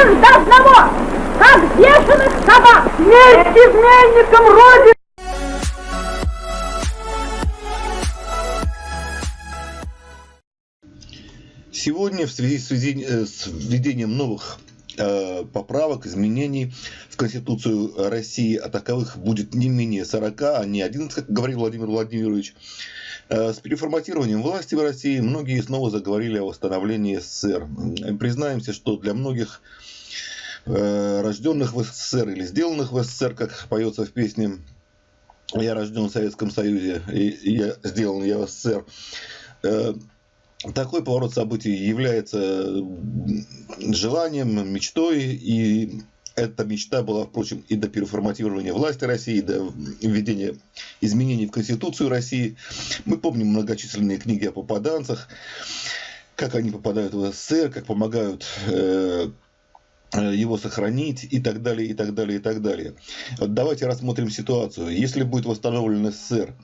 всех до одного, как бешеных собак! Смерть изменникам Родины! Сегодня в связи с э, введением новых э, поправок, изменений в Конституцию России, а таковых будет не менее 40, а не 11, как говорил Владимир Владимирович, с переформатированием власти в России многие снова заговорили о восстановлении СССР. Признаемся, что для многих рожденных в СССР или сделанных в СССР, как поется в песне «Я рожден в Советском Союзе и я сделан я в СССР», такой поворот событий является желанием, мечтой, и эта мечта была, впрочем, и до переформатирования власти России, и до введения изменений в Конституцию России. Мы помним многочисленные книги о попаданцах, как они попадают в СССР, как помогают э, его сохранить и так далее, и так далее, и так далее. давайте рассмотрим ситуацию. Если будет восстановлен СССР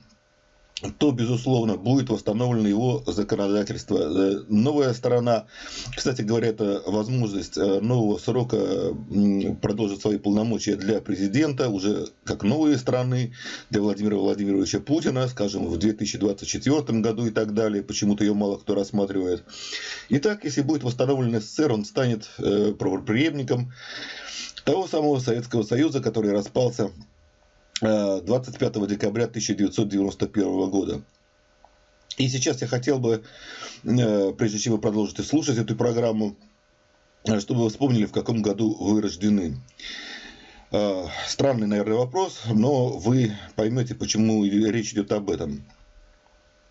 то, безусловно, будет восстановлено его законодательство. Э, новая сторона, кстати говоря, это возможность э, нового срока продолжить свои полномочия для президента, уже как новые страны, для Владимира Владимировича Путина, скажем, в 2024 году и так далее. Почему-то ее мало кто рассматривает. Итак, если будет восстановлен СССР, он станет э, правоприемником того самого Советского Союза, который распался 25 э, декабря 1991 года. И сейчас я хотел бы, э, прежде чем вы продолжите слушать эту программу, э, чтобы вы вспомнили, в каком году вы рождены. Странный, наверное, вопрос, но вы поймете, почему речь идет об этом.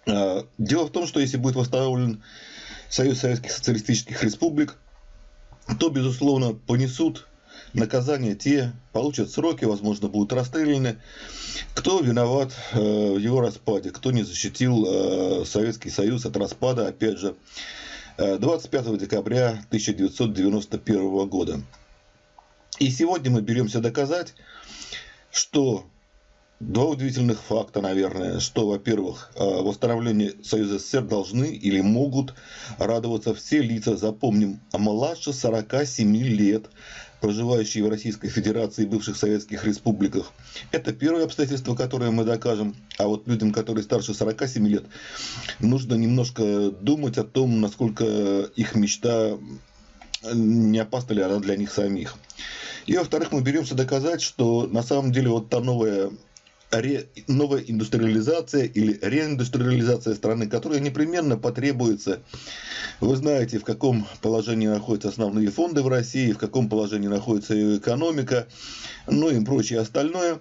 Дело в том, что если будет восстановлен Союз Советских Социалистических Республик, то, безусловно, понесут наказание те получат сроки, возможно, будут расстреляны. Кто виноват э, в его распаде, кто не защитил э, Советский Союз от распада, опять же, 25 э, декабря 1991 года. И сегодня мы беремся доказать, что Два удивительных факта, наверное, что, во-первых, восстановлению Союза СССР должны или могут радоваться все лица, запомним, а младше 47 лет, проживающие в Российской Федерации и бывших советских республиках. Это первое обстоятельство, которое мы докажем. А вот людям, которые старше 47 лет, нужно немножко думать о том, насколько их мечта не опасна ли она для них самих. И во-вторых, мы беремся доказать, что на самом деле вот та новая ре, новая индустриализация или реиндустриализация страны, которая непременно потребуется. Вы знаете, в каком положении находятся основные фонды в России, в каком положении находится ее экономика, ну и прочее остальное.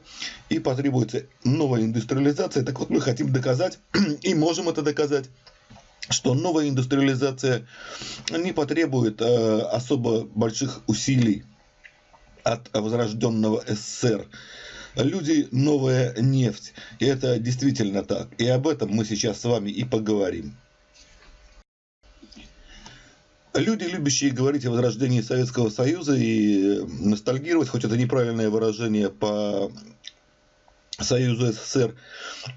И потребуется новая индустриализация. Так вот, мы хотим доказать, и можем это доказать, что новая индустриализация не потребует э, особо больших усилий от возрожденного СССР люди новая нефть. И это действительно так. И об этом мы сейчас с вами и поговорим. Люди, любящие говорить о возрождении Советского Союза и ностальгировать, хоть это неправильное выражение по Союзу СССР,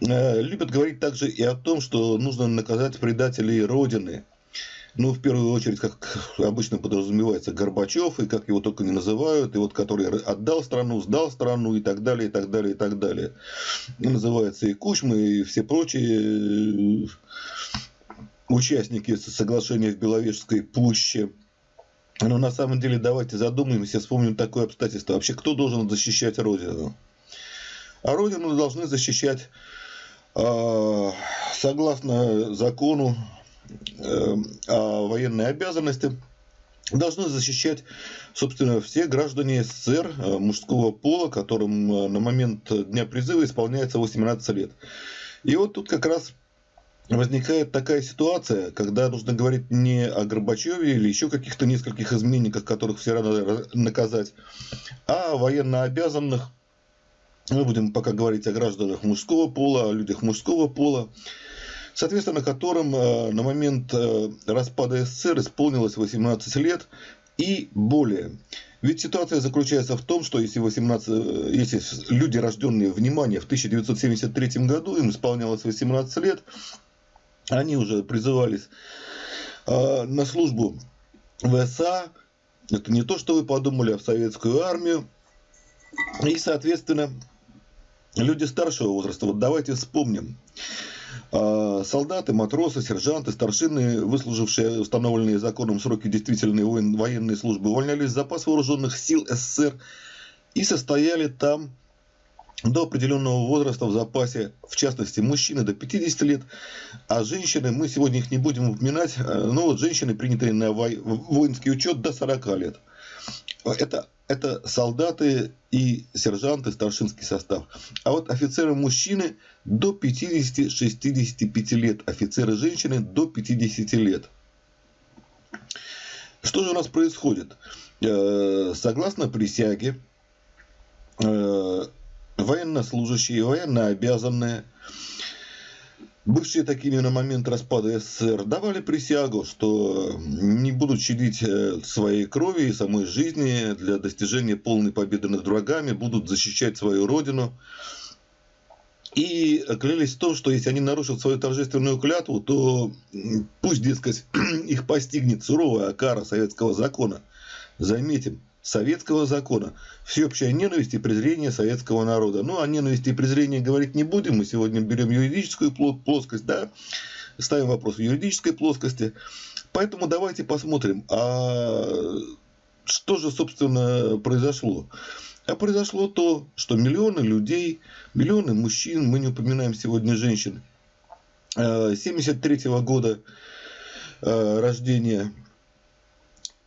э, любят говорить также и о том, что нужно наказать предателей Родины – ну, в первую очередь, как обычно подразумевается, Горбачев, и как его только не называют, и вот который отдал страну, сдал страну, и так далее, и так далее, и так далее. И называется и Кучма, и все прочие э, участники соглашения в Беловежской пуще. Но на самом деле давайте задумаемся, вспомним такое обстоятельство. Вообще, кто должен защищать Родину? А Родину должны защищать э, согласно закону Эм, о военной обязанности должны защищать, собственно, все граждане СССР э, мужского пола, которым э, на момент дня призыва исполняется 18 лет. И вот тут как раз возникает такая ситуация, когда нужно говорить не о Горбачеве или еще каких-то нескольких изменниках, которых все равно наказать, а о военнообязанных. Мы будем пока говорить о гражданах мужского пола, о людях мужского пола соответственно которым э, на момент э, распада СССР исполнилось 18 лет и более. Ведь ситуация заключается в том, что если, 18, э, если люди, рожденные, внимание, в 1973 году, им исполнялось 18 лет, они уже призывались на службу в СА, Это не то, что вы подумали, а в советскую армию. И, соответственно, люди старшего возраста, вот давайте вспомним. А, солдаты, матросы, сержанты, старшины, выслужившие установленные законом сроки действительной военной службы, увольнялись в запас вооруженных сил СССР и состояли там до определенного возраста в запасе, в частности, мужчины до 50 лет, а женщины, мы сегодня их не будем упоминать, э, но вот женщины, принятые на воинский учет до 40 лет. Это, это солдаты и сержанты, старшинский состав. А вот офицеры мужчины до 50-65 лет, офицеры женщины до 50 лет. Что же у нас происходит? Э, согласно присяге, э, военнослужащие, военнообязанные, бывшие такими на момент распада СССР, давали присягу, что не будут щадить э, своей крови и самой жизни для достижения полной победы над врагами, будут защищать свою родину. И клялись в том, что если они нарушат свою торжественную клятву, то пусть, дескать, их постигнет суровая кара советского закона. Заметим, советского закона. Всеобщая ненависть и презрение советского народа. Ну, о ненависти и презрении говорить не будем. Мы сегодня берем юридическую плоскость, да, ставим вопрос в юридической плоскости. Поэтому давайте посмотрим, а что же, собственно, произошло. А произошло то, что миллионы людей, миллионы мужчин, мы не упоминаем сегодня женщин, 73 э, -го года э, рождения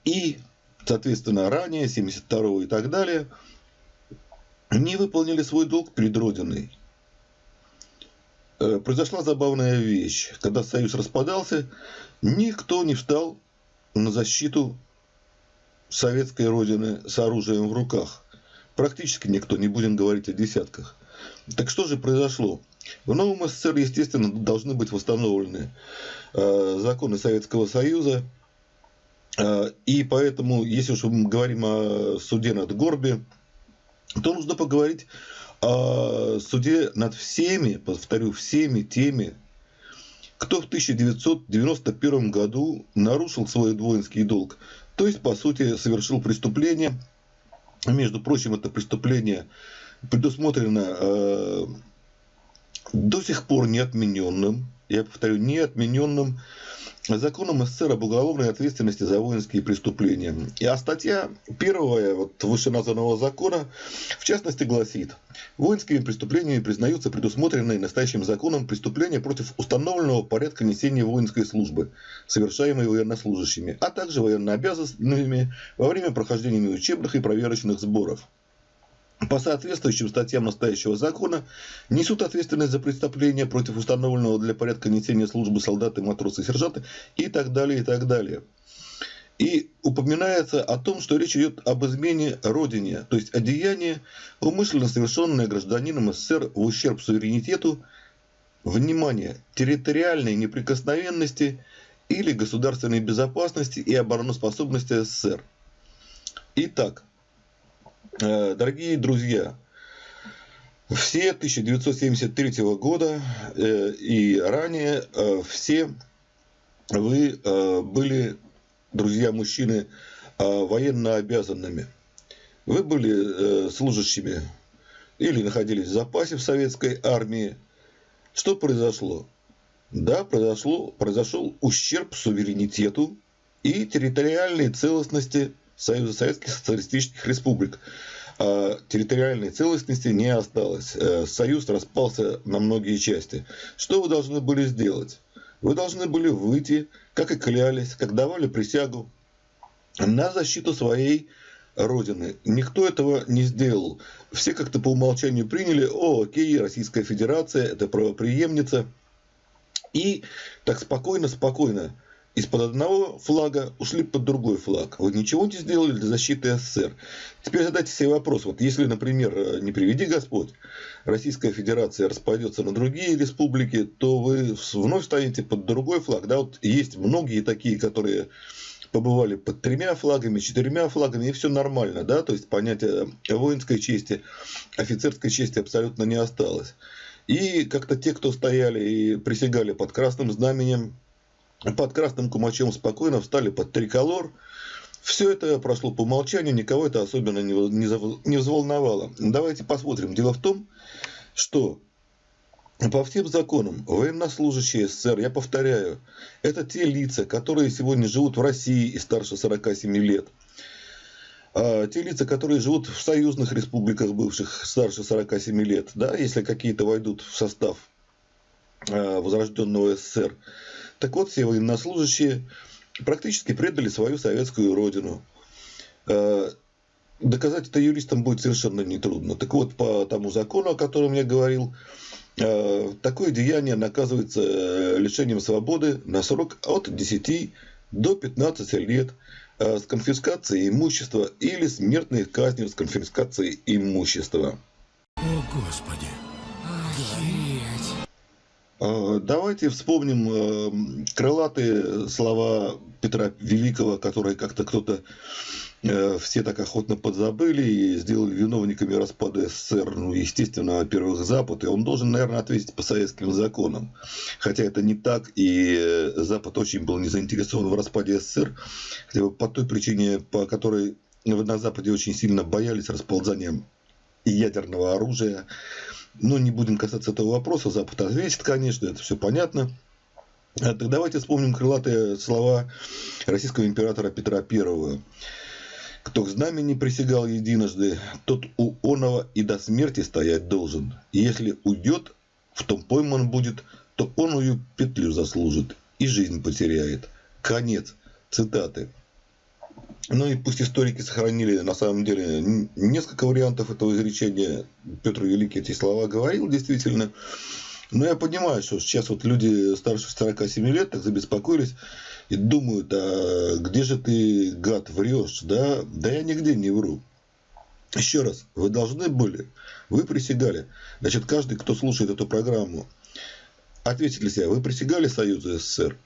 и соответственно, ранее, 72 и так далее, не выполнили свой долг перед Родиной. Э, произошла забавная вещь. Когда Союз распадался, никто не встал на защиту советской Родины с оружием в руках. Практически никто, не будем говорить о десятках. Так что же произошло? В новом СССР, естественно, должны быть восстановлены э, законы Советского Союза – и поэтому, если уж мы говорим о суде над Горби, то нужно поговорить о суде над всеми, повторю, всеми теми, кто в 1991 году нарушил свой двоинский долг. То есть, по сути, совершил преступление. Между прочим, это преступление предусмотрено э, до сих пор неотмененным, я повторю, неотмененным законом СССР об уголовной ответственности за воинские преступления. И а статья первая вот, вышеназванного закона, в частности, гласит, воинскими преступлениями признаются предусмотренные настоящим законом преступления против установленного порядка несения воинской службы, совершаемые военнослужащими, а также военнообязанными во время прохождения учебных и проверочных сборов по соответствующим статьям настоящего закона несут ответственность за преступления против установленного для порядка несения службы солдаты, матросы, сержанты и так далее, и так далее. И упоминается о том, что речь идет об измене Родине, то есть о умышленно совершенное гражданином СССР в ущерб суверенитету, внимание, территориальной неприкосновенности или государственной безопасности и обороноспособности СССР. Итак, дорогие друзья, все 1973 года э, и ранее э, все вы были, друзья мужчины, военно обязанными. Вы были служащими или находились в запасе в советской армии. Что произошло? Да, произошло, произошел ущерб суверенитету и территориальной целостности Союза Советских Социалистических Республик. А территориальной целостности не осталось. Э, Союз распался на многие части. Что вы должны были сделать? Вы должны были выйти, как и клялись, как давали присягу, на защиту своей Родины. Никто этого не сделал. Все как-то по умолчанию приняли, о, окей, Российская Федерация, это правоприемница. И так спокойно-спокойно из-под одного флага ушли под другой флаг. Вы ничего не сделали для защиты СССР. Теперь задайте себе вопрос. Вот если, например, э, не приведи Господь, Российская Федерация распадется на другие республики, то вы вновь станете под другой флаг. Да, вот есть многие такие, которые побывали под тремя флагами, четырьмя флагами, и все нормально, да, то есть понятие воинской чести, офицерской чести абсолютно не осталось. И как-то те, кто стояли и присягали под красным знаменем, под красным кумачом спокойно встали под триколор, Все это прошло по умолчанию, никого это особенно не взволновало. Давайте посмотрим. Дело в том, что по всем законам военнослужащие СССР, я повторяю, это те лица, которые сегодня живут в России и старше 47 лет. А те лица, которые живут в союзных республиках бывших старше 47 лет, да, если какие-то войдут в состав а, возрожденного СССР. Так вот, все военнослужащие практически предали свою советскую родину. А, доказать это юристам будет совершенно нетрудно. Так вот, по тому закону, о котором я говорил, а, такое деяние наказывается э, лишением свободы на срок от 10 до 15 лет с конфискацией имущества или смертной казнью с конфискацией имущества. О, Господи! Охереть! А, давайте вспомним э, крылатые слова Петра Великого, которые как-то кто-то э, все так охотно подзабыли и сделали виновниками распада СССР, ну, естественно, во-первых, Запад, и он должен, наверное, ответить по советским законам. Хотя это не так, и э, Запад очень был не заинтересован в распаде СССР, хотя бы по той причине, по которой на Западе очень сильно боялись расползания ядерного оружия, но не будем касаться этого вопроса. Запад ответит, конечно, это все понятно. А так давайте вспомним крылатые слова российского императора Петра I. Кто к знамени присягал единожды, тот у оного и до смерти стоять должен. И если уйдет, в том пойман будет, то оную петлю заслужит и жизнь потеряет. Конец цитаты. Ну и пусть историки сохранили на самом деле несколько вариантов этого изречения. Петр Великий эти слова говорил действительно. Но я понимаю, что сейчас вот люди старше 47 лет так забеспокоились и думают, а где же ты, гад, врешь, да? Да я нигде не вру. Еще раз, вы должны были, вы присягали. Значит, каждый, кто слушает эту программу, ответьте для себя, вы присягали Союзу СССР?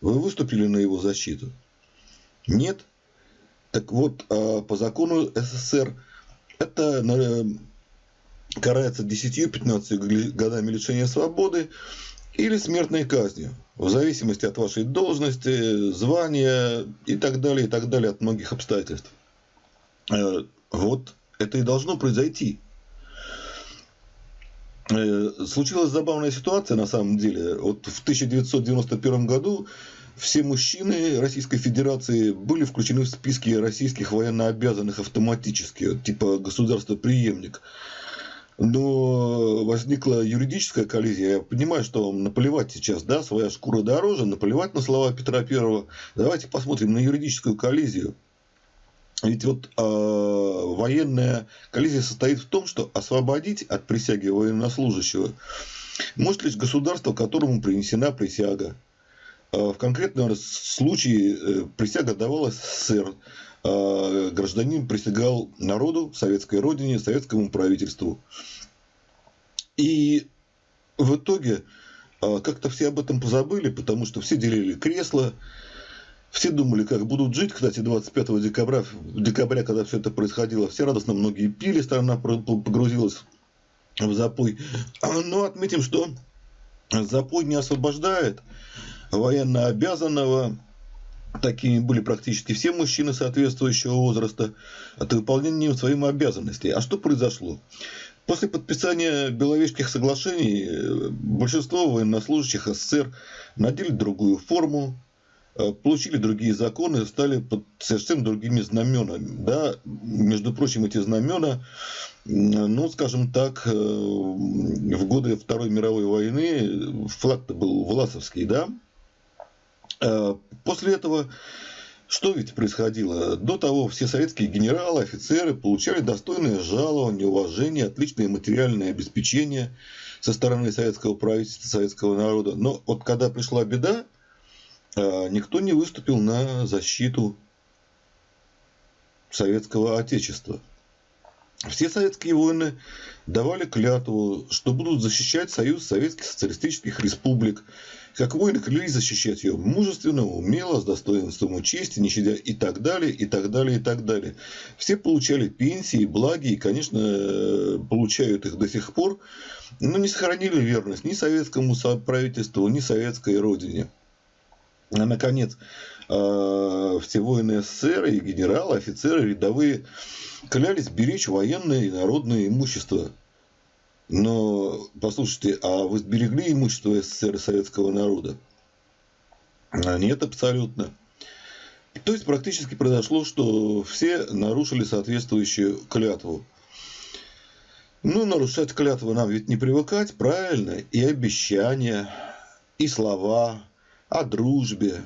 Вы выступили на его защиту? Нет? Так вот, а, по закону СССР это карается 10-15 годами лишения свободы или смертной казнью, в зависимости от вашей должности, звания и так далее, и так далее, от многих обстоятельств. Э, вот это и должно произойти. Э, случилась забавная ситуация на самом деле. Вот в 1991 году все мужчины Российской Федерации были включены в списки российских военнообязанных автоматически, типа государство-преемник. Но возникла юридическая коллизия. Я понимаю, что вам наплевать сейчас, да, своя шкура дороже, наплевать на слова Петра Первого. Давайте посмотрим на юридическую коллизию. Ведь вот э, военная коллизия состоит в том, что освободить от присяги военнослужащего может лишь государство, которому принесена присяга. А, в конкретном случае э, присяга давалась СССР. А, гражданин присягал народу, советской родине, советскому правительству. И в итоге как-то все об этом позабыли, потому что все делили кресла, все думали, как будут жить. Кстати, 25 декабря, декабря, когда все это происходило, все радостно многие пили, страна погрузилась в запой. Но отметим, что запой не освобождает военно обязанного. Такими были практически все мужчины соответствующего возраста от выполнения своим обязанностей. А что произошло? После подписания Беловежских соглашений э, большинство военнослужащих СССР надели другую форму, э, получили другие законы, стали под совершенно другими знаменами. Да, между прочим, эти знамена, ну, скажем так, э, в годы Второй мировой войны флаг-то был Власовский, да, после этого что ведь происходило? До того все советские генералы, офицеры получали достойное жалование, уважение, отличное материальное обеспечение со стороны советского правительства, советского народа. Но вот когда пришла беда, э, никто не выступил на защиту советского отечества. Все советские воины давали клятву, что будут защищать Союз Советских Социалистических Республик. Как воины клялись защищать ее мужественно, умело, с достоинством и чести, не щадя и так далее, и так далее, и так далее. Все получали пенсии, благи и, конечно, получают их до сих пор, но не сохранили верность ни советскому правительству, ни советской родине. А наконец, э, все воины СССР и генералы, офицеры, рядовые клялись беречь военное и народное имущество. Но, послушайте, а вы сберегли имущество СССР и советского народа? А нет, абсолютно. То есть практически произошло, что все нарушили соответствующую клятву. Ну, нарушать клятву нам ведь не привыкать, правильно? И обещания, и слова о дружбе,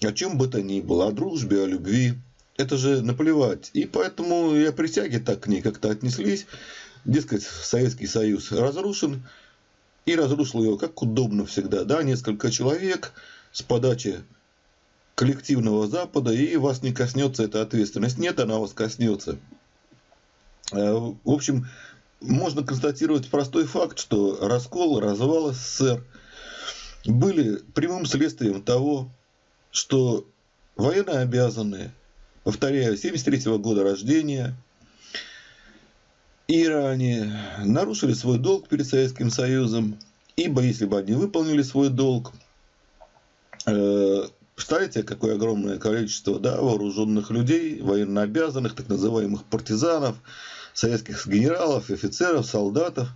о чем бы то ни было, о дружбе, о любви. Это же наплевать. И поэтому и о присяге так к ней как-то отнеслись. Дескать, Советский Союз разрушен. И разрушил его как удобно всегда. Да, несколько человек с подачи коллективного Запада, и вас не коснется эта ответственность. Нет, она вас коснется. Э, в общем, можно констатировать простой факт, что раскол, развал СССР были прямым следствием того, что военно обязанные, повторяю, 73 года рождения, и ранее нарушили свой долг перед Советским Союзом, ибо если бы они выполнили свой долг, э, Представляете, какое огромное количество да, вооруженных людей, военнообязанных, так называемых партизанов, советских генералов, офицеров, солдатов,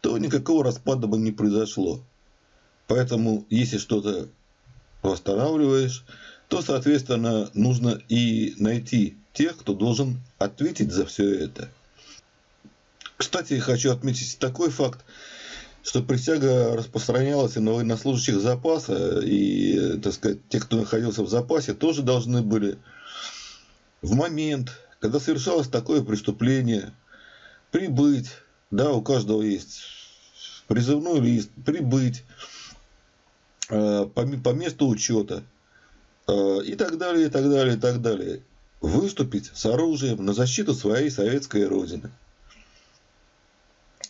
то никакого распада бы не произошло. Поэтому, если что-то восстанавливаешь, то, соответственно, нужно и найти тех, кто должен ответить за все это. Кстати, хочу отметить такой факт, что присяга распространялась и на военнослужащих запаса, и, так сказать, те, кто находился в запасе, тоже должны были в момент, когда совершалось такое преступление, прибыть, да, у каждого есть призывной лист, прибыть, по, по месту учета э, и так далее, и так далее, и так далее. Выступить с оружием на защиту своей советской родины.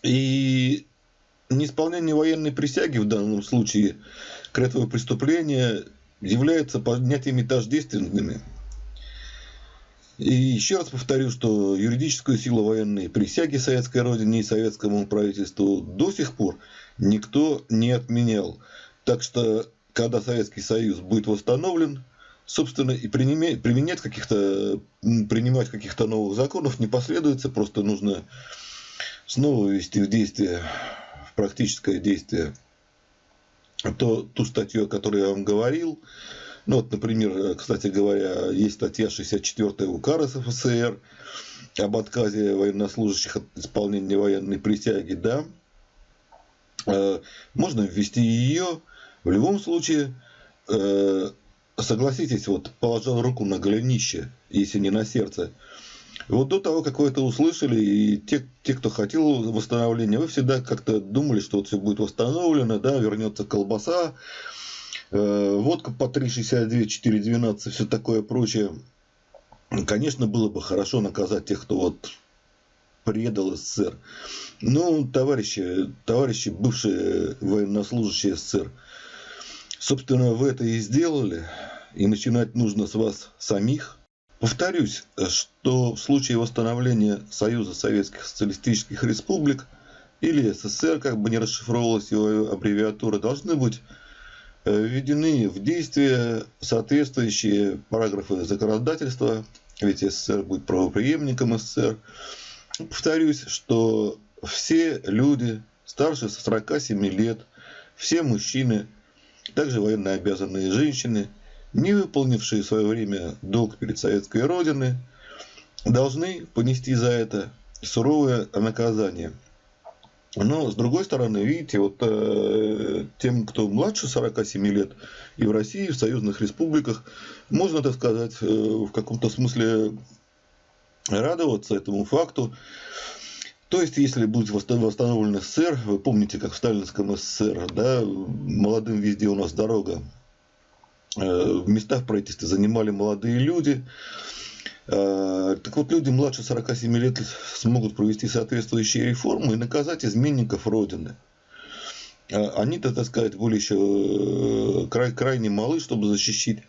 И неисполнение военной присяги в данном случае к этому преступления является поднятиями тождественными. И еще раз повторю, что юридическую силу военной присяги советской родине и советскому правительству до сих пор никто не отменял. Так что, когда Советский Союз будет восстановлен, собственно, и применять каких-то, принимать каких-то новых законов не последуется, просто нужно снова ввести в действие, в практическое действие то, ту статью, о которой я вам говорил. Ну, вот, например, кстати говоря, есть статья 64 УК РСФСР об отказе военнослужащих от исполнения военной присяги, да. Э, можно ввести ее, в любом случае, э, согласитесь, вот положил руку на голенище, если не на сердце. Вот до того, как вы это услышали, и те, те, кто хотел восстановления, вы всегда как-то думали, что вот все будет восстановлено, да, вернется колбаса, э, водка по 3,62, 4,12, все такое прочее. Конечно, было бы хорошо наказать тех, кто вот предал СССР. Ну, товарищи, товарищи бывшие военнослужащие СССР, Собственно, вы это и сделали, и начинать нужно с вас самих. Повторюсь, что в случае восстановления Союза Советских Социалистических Республик или СССР, как бы не расшифровывалась его аббревиатура, должны быть э, введены в действие соответствующие параграфы законодательства, ведь СССР будет правоприемником СССР. Повторюсь, что все люди старше 47 лет, все мужчины – также военно обязанные женщины, не выполнившие в свое время долг перед советской родиной, должны понести за это суровое наказание. Но, с другой стороны, видите, вот э, тем, кто младше 47 лет, и в России, и в союзных республиках, можно, так сказать, э, в каком-то смысле радоваться этому факту, то есть, если будет восстановлен СССР, вы помните, как в сталинском СССР, да, молодым везде у нас дорога, э, в местах правительства занимали молодые люди, э, так вот, люди младше 47 лет смогут провести соответствующие реформы и наказать изменников Родины. Э, они-то, так сказать, были еще край, крайне малы, чтобы защищать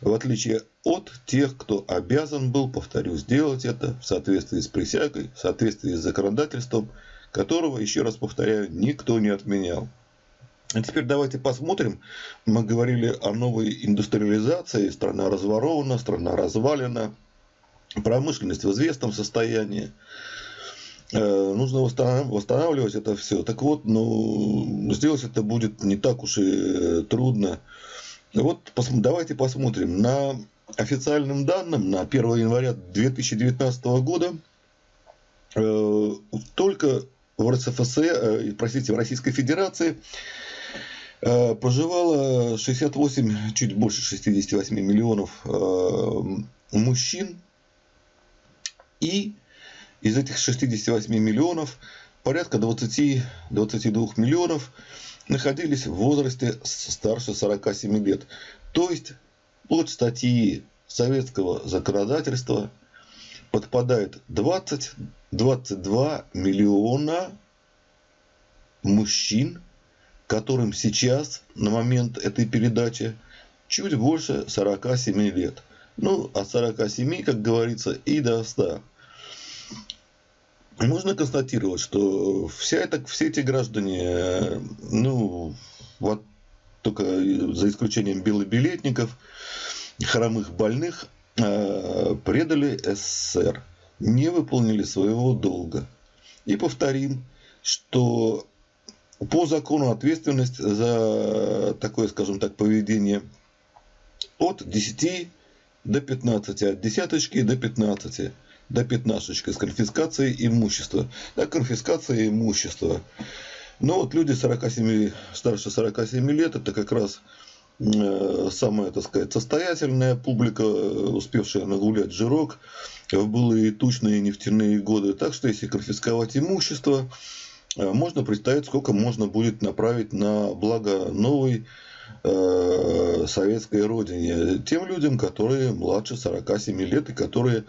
в отличие от тех, кто обязан был, повторю, сделать это в соответствии с присягой, в соответствии с законодательством, которого, еще раз повторяю, никто не отменял. А теперь давайте посмотрим. Мы говорили о новой индустриализации. Страна разворована, страна развалена. Промышленность в известном состоянии. Э, нужно восстанавливать это все. Так вот, ну, сделать это будет не так уж и э, Вот давайте посмотрим. На официальным данным на 1 января 2019 года э, только в РСФСР, простите, в Российской Федерации проживало 68, чуть больше 68 миллионов мужчин и из этих 68 миллионов порядка 20-22 миллионов находились в возрасте старше 47 лет. То есть под статьи советского законодательства подпадает 20-22 миллиона мужчин, которым сейчас, на момент этой передачи, чуть больше 47 лет. Ну, от 47, как говорится, и до 100 можно констатировать, что вся это, все эти граждане, ну, вот только за исключением белобилетников, хромых больных, э, предали СССР, не выполнили своего долга. И повторим, что по закону ответственность за такое, скажем так, поведение от 10 до 15, от десяточки до 15 до пятнашечки с конфискацией имущества. Да, конфискация имущества. Но вот люди 47, старше 47 лет, это как раз э, самая, так сказать, состоятельная публика, успевшая нагулять жирок в былые тучные нефтяные годы. Так что, если конфисковать имущество, э, можно представить, сколько можно будет направить на благо новой э, советской родине. Тем людям, которые младше 47 лет и которые Э,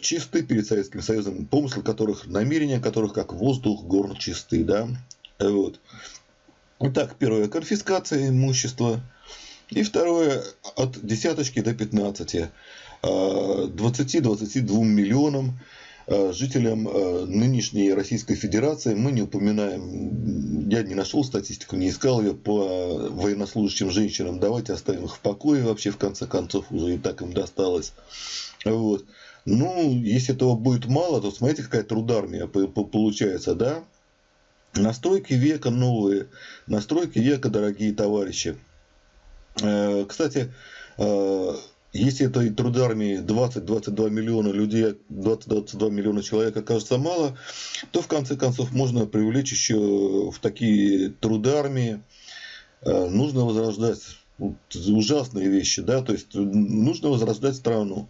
чисты перед Советским Союзом, помыслы которых, намерения которых, как воздух, горн чисты. Да? Вот. Итак, первое – конфискация имущества. И второе – от десяточки до 15. 20-22 э, миллионам э, жителям нынешней Российской Федерации. Мы не упоминаем, я не нашел статистику, не искал ее по военнослужащим женщинам. Давайте оставим их в покое вообще, в конце концов, уже и так им досталось. Вот. Ну, если этого будет мало, то смотрите, какая трудармия получается, да? Настройки века новые, настройки века, дорогие товарищи. Э, кстати, э, если этой трудармии 20-22 миллиона людей, 20-22 миллиона человек окажется мало, то в конце концов можно привлечь еще в такие трудармии. Э, нужно возрождать ужасные вещи, да, то есть нужно возрождать страну.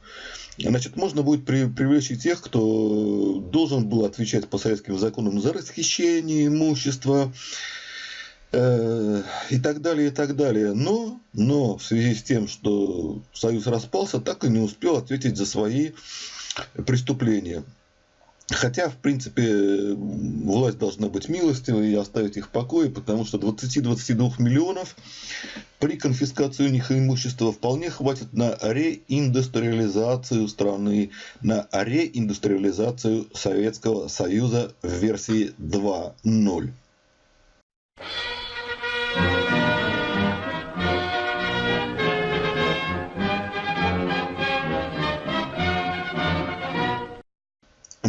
Значит, можно будет при, привлечь и тех, кто должен был отвечать по советским законам за расхищение имущества э, и так далее, и так далее. Но, но в связи с тем, что Союз распался, так и не успел ответить за свои преступления. Хотя, в принципе, власть должна быть милостивой и оставить их в покое, потому что 20-22 миллионов при конфискации у них имущества вполне хватит на реиндустриализацию страны, на реиндустриализацию Советского Союза в версии 2.0.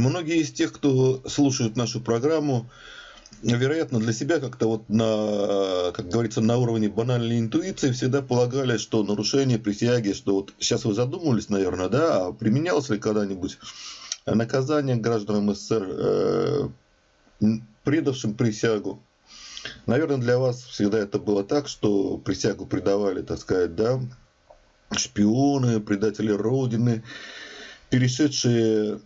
Многие из тех, кто слушает нашу программу, вероятно, для себя как-то вот на, как говорится, на уровне банальной интуиции всегда полагали, что нарушение присяги, что вот сейчас вы задумывались, наверное, да, а применялось ли когда-нибудь наказание гражданам СССР, э, предавшим присягу. Наверное, для вас всегда это было так, что присягу предавали, так сказать, да, шпионы, предатели Родины, перешедшие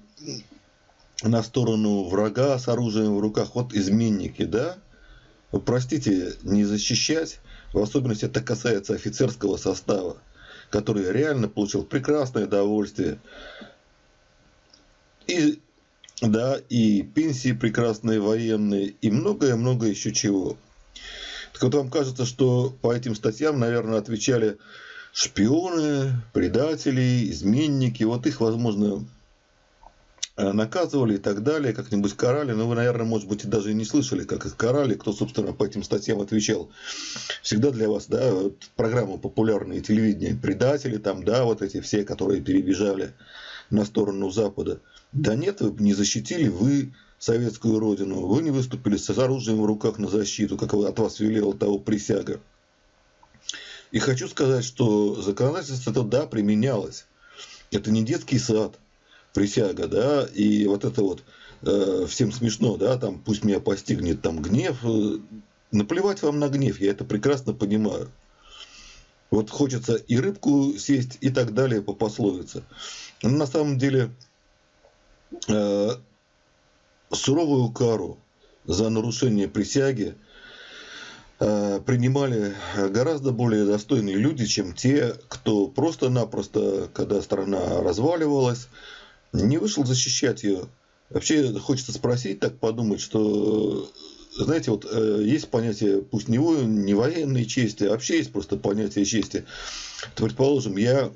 на сторону врага с оружием в руках, вот изменники, да? Простите, не защищать, в особенности это касается офицерского состава, который реально получил прекрасное удовольствие. И, да, и пенсии прекрасные военные, и многое-многое еще чего. Так вот вам кажется, что по этим статьям, наверное, отвечали шпионы, предатели, изменники. Вот их, возможно, наказывали и так далее, как-нибудь карали. Но вы, наверное, может быть, даже и не слышали, как их карали, кто, собственно, по этим статьям отвечал. Всегда для вас, да, вот программы популярные телевидения, предатели там, да, вот эти все, которые перебежали на сторону Запада. Да нет, вы не защитили вы советскую родину, вы не выступили с оружием в руках на защиту, как от вас велела того присяга. И хочу сказать, что законодательство это да, применялось. Это не детский сад, присяга, да, и вот это вот э, всем смешно, да, там пусть меня постигнет там гнев. Э, наплевать вам на гнев, я это прекрасно понимаю. Вот хочется и рыбку съесть и так далее по пословице. Но на самом деле э, суровую кару за нарушение присяги э, принимали гораздо более достойные люди, чем те, кто просто-напросто, когда страна разваливалась, не вышел защищать ее. Вообще хочется спросить, так подумать, что, знаете, вот э, есть понятие, пусть не, не военной чести, а вообще есть просто понятие чести. То, предположим, я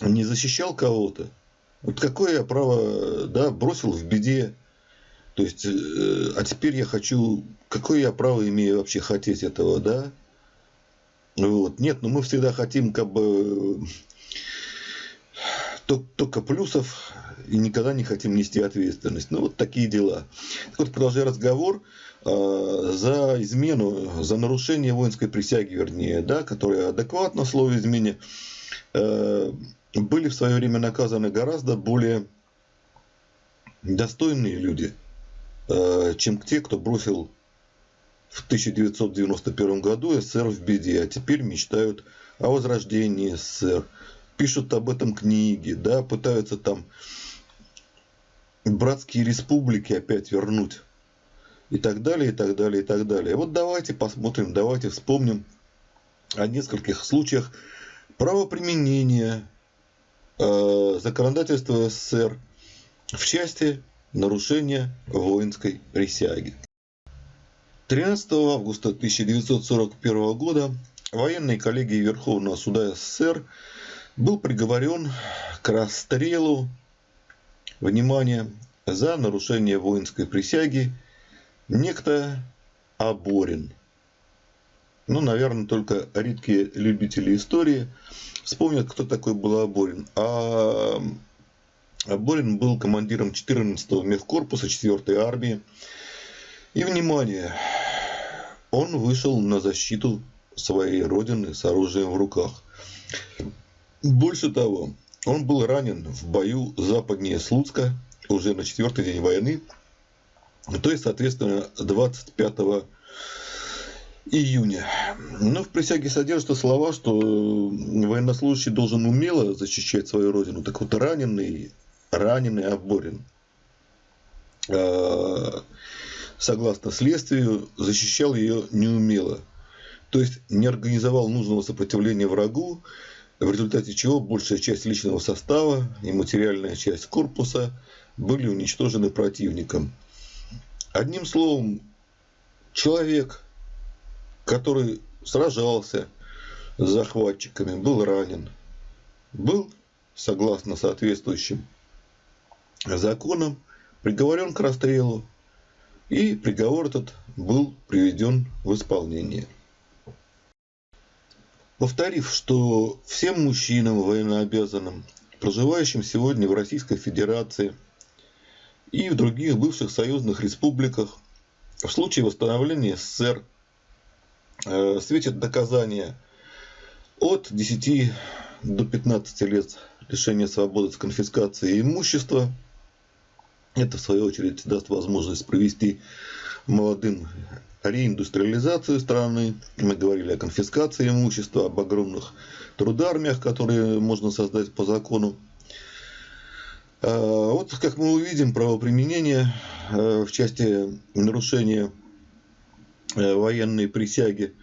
не защищал кого-то, вот какое я право, да, бросил в беде, то есть, э, а теперь я хочу, какое я право имею вообще хотеть этого, да? Вот. Нет, но ну мы всегда хотим как бы только плюсов и никогда не хотим нести ответственность. Ну, вот такие дела. Так вот, продолжая разговор, э, за измену, за нарушение воинской присяги, вернее, да, которое адекватно слово измене, э, были в свое время наказаны гораздо более достойные люди – Э, чем те, кто бросил в 1991 году СССР в беде, а теперь мечтают о возрождении СССР, пишут об этом книги, да, пытаются там братские республики опять вернуть и так далее, и так далее, и так далее. Вот давайте посмотрим, давайте вспомним о нескольких случаях правоприменения э, законодательства СССР в части нарушение воинской присяги. 13 августа 1941 года военной коллегией Верховного суда СССР был приговорен к расстрелу, внимание, за нарушение воинской присяги некто Аборин. Ну, наверное, только редкие любители истории вспомнят, кто такой был Аборин. А Борин был командиром 14-го мехкорпуса 4-й армии. И, внимание, он вышел на защиту своей родины с оружием в руках. Больше того, он был ранен в бою западнее Слуцка уже на четвертый день войны, то есть, соответственно, 25 июня. Но в присяге содержатся слова, что военнослужащий должен умело защищать свою родину. Так вот, раненый раненый Аборин, а, согласно следствию, защищал ее неумело. То есть не организовал нужного сопротивления врагу, в результате чего большая часть личного состава и материальная часть корпуса были уничтожены противником. Одним словом, человек, который сражался с захватчиками, был ранен, был, согласно соответствующим законом приговорен к расстрелу, и приговор этот был приведен в исполнение. Повторив, что всем мужчинам военнообязанным, проживающим сегодня в Российской Федерации и в других бывших союзных республиках, в случае восстановления СССР э, светит доказание от 10 до 15 лет лишения свободы с конфискацией имущества – это, в свою очередь, даст возможность провести молодым реиндустриализацию страны. Мы говорили о конфискации имущества, об огромных трудармиях, которые можно создать по закону. А, вот, как мы увидим, правоприменение а, в части нарушения а, военной присяги,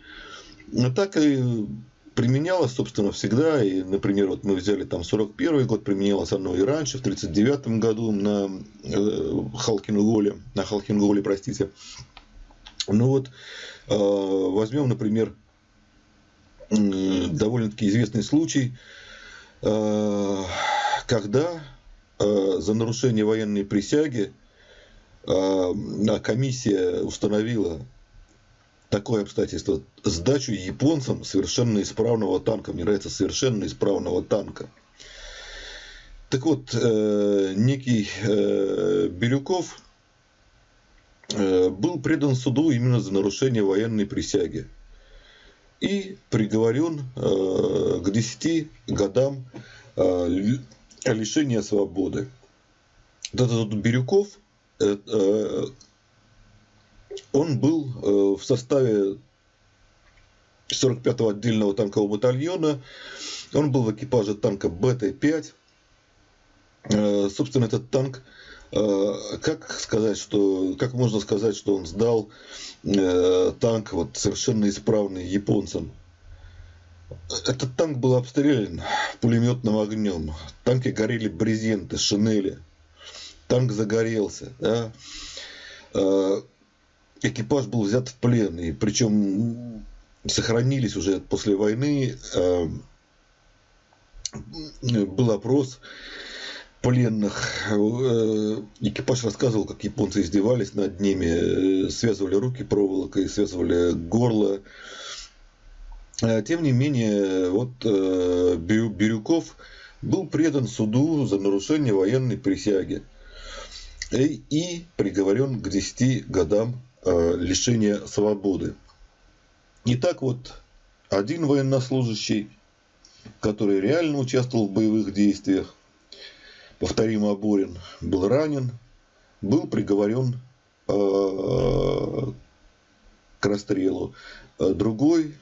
так и применялось, собственно, всегда. И, например, вот мы взяли там 41 год, применялось оно и раньше, в 39 году на э, Халкинголе, на Халкинголе, простите. Ну вот, э, возьмем, например, довольно-таки известный случай, э, когда э, за нарушение военной присяги э, комиссия установила такое обстоятельство. Сдачу японцам совершенно исправного танка. Мне нравится совершенно исправного танка. Так вот, э, некий э, Бирюков э, был предан суду именно за нарушение военной присяги и приговорен э, к 10 годам э, лишения свободы. Этот Бирюков, э, э, он был э, в составе 45-го отдельного танкового батальона, он был в экипаже танка БТ-5. Э, собственно, этот танк Э, как сказать, что, как можно сказать, что он сдал танк вот совершенно исправный японцам? Этот танк был обстрелян пулеметным огнем. Танки горели брезенты, шинели. Танк загорелся. Да? Э, экипаж был взят в плен. И причем сохранились уже после войны. Был опрос пленных. Э, экипаж рассказывал, как японцы издевались над ними, э, связывали руки проволокой, связывали горло. Э, тем не менее, вот Бирюков был предан суду за нарушение военной присяги и приговорен к 10 годам лишения свободы. Итак, вот один военнослужащий, который реально участвовал в боевых действиях, повторим, Аборин был ранен, был приговорен э, к расстрелу. Э, другой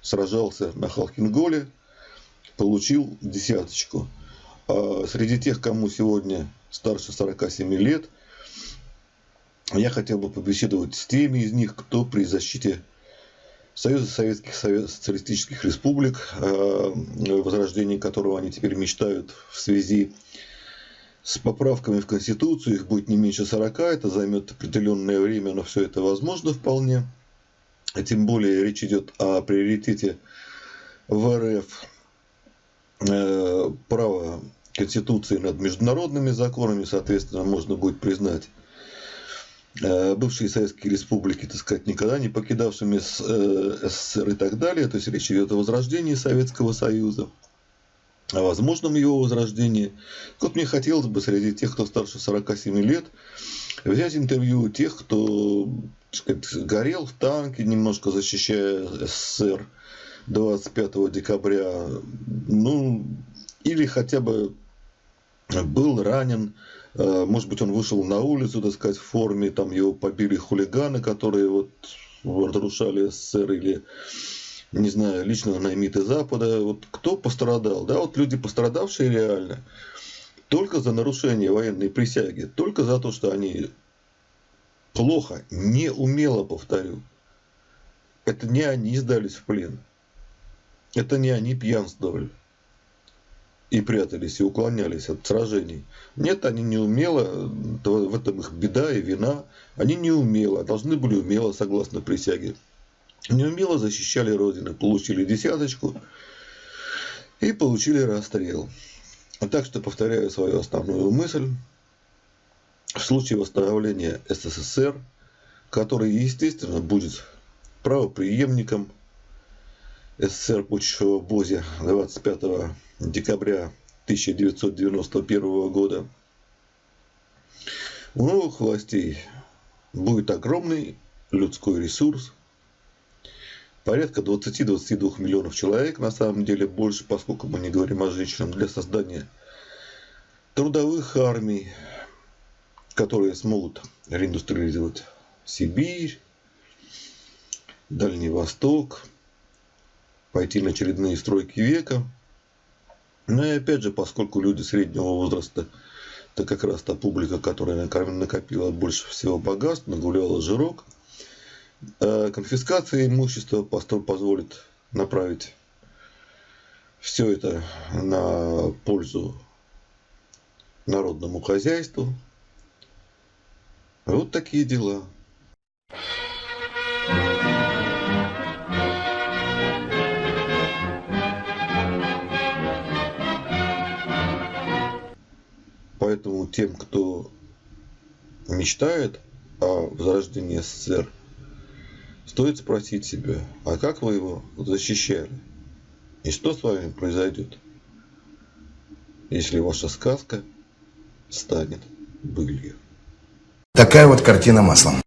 сражался на Халхинголе, получил десяточку. Среди тех, кому сегодня старше 47 лет, я хотел бы побеседовать с теми из них, кто при защите Союза Советских Социалистических Республик, э, возрождение которого они теперь мечтают в связи с поправками в Конституцию, их будет не меньше 40, это займет определенное время, но все это возможно вполне. А тем более речь идет о приоритете в РФ э, права Конституции над международными законами, соответственно, можно будет признать бывшие советские республики, так сказать, никогда не покидавшими э, СССР и так далее. То есть речь идет о возрождении Советского Союза, о возможном его возрождении. Вот мне хотелось бы среди тех, кто старше 47 лет, взять интервью тех, кто сказать, горел в танке, немножко защищая СССР 25 декабря, ну, или хотя бы был ранен Э, может быть, он вышел на улицу, так сказать, в форме, там его побили хулиганы, которые вот разрушали СССР или, не знаю, лично наймиты Запада. Вот кто пострадал? Да, вот люди, пострадавшие реально, только за нарушение военной присяги, только за то, что они плохо, неумело, повторю. Это не они сдались в плен. Это не они пьянствовали и прятались, и уклонялись от сражений. Нет, они не умело, в этом их беда и вина, они не умело, должны были умело, согласно присяге. Неумело защищали Родину, получили десяточку и получили расстрел. Так что повторяю свою основную мысль. В случае восстановления СССР, который, естественно, будет правоприемником СССР почву в Бозе 25 декабря 1991 года. У новых властей будет огромный людской ресурс, порядка 20-22 миллионов человек, на самом деле больше, поскольку мы не говорим о женщинах, для создания трудовых армий, которые смогут реиндустриализовать Сибирь, Дальний Восток – пойти на очередные стройки века. Ну и опять же, поскольку люди среднего возраста, это как раз та публика, которая накопила больше всего богатств, нагуляла жирок, э, конфискация имущества позволит направить все это на пользу народному хозяйству. Вот такие дела. Поэтому тем, кто мечтает о возрождении СССР, стоит спросить себя, а как вы его защищали? И что с вами произойдет, если ваша сказка станет былью? Такая вот картина маслом.